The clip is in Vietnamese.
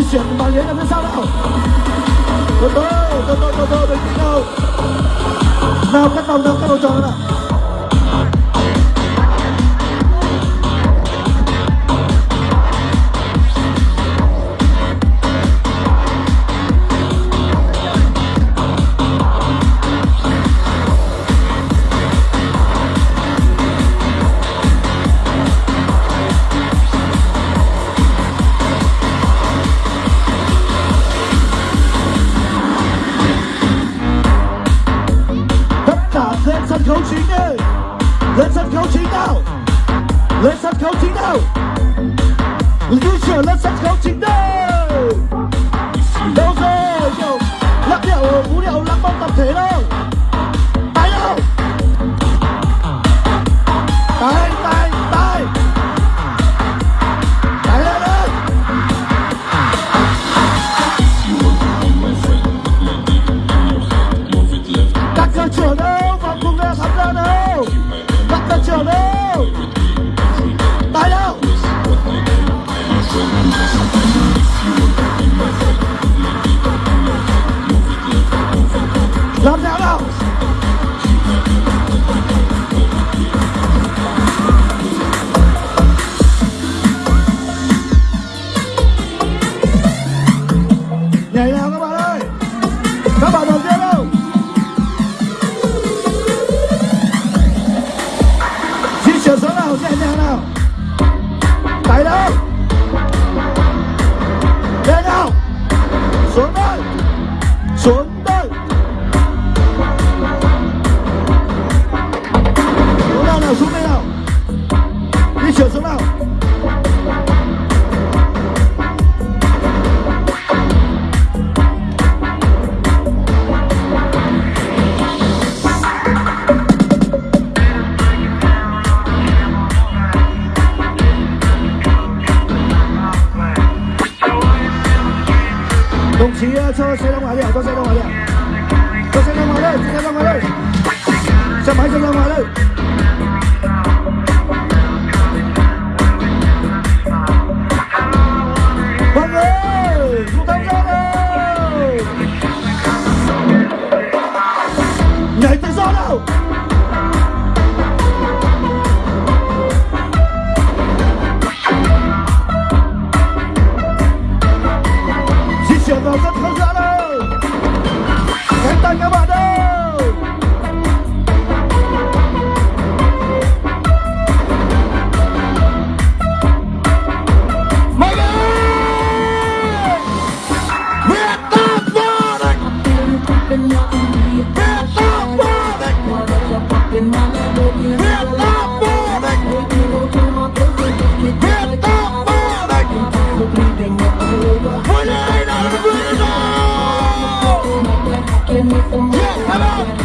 di chuyển từ bàn ghế ra phía sau nào từ từ từ từ từ từ từ nào nào, cắt vòng, nào, cắt vòng tròn nào. Lên sân khấu chính nào lên sân khấu chính nào di chuyển lên nhảy nào các bạn ơi? Các bạn đầu tiên đâu di chuyển xuống nào, nhẹ nhàng nào. Tay đâu lên nào xuống đâu đồng chí ờ, cho xe ra ngoài đi ạ, cho xe ra ngoài đi ạ. cho xe ra ngoài đây xe ra ngoài đây xe máy xe ra ngoài đây Come, come, come. Yeah, come on.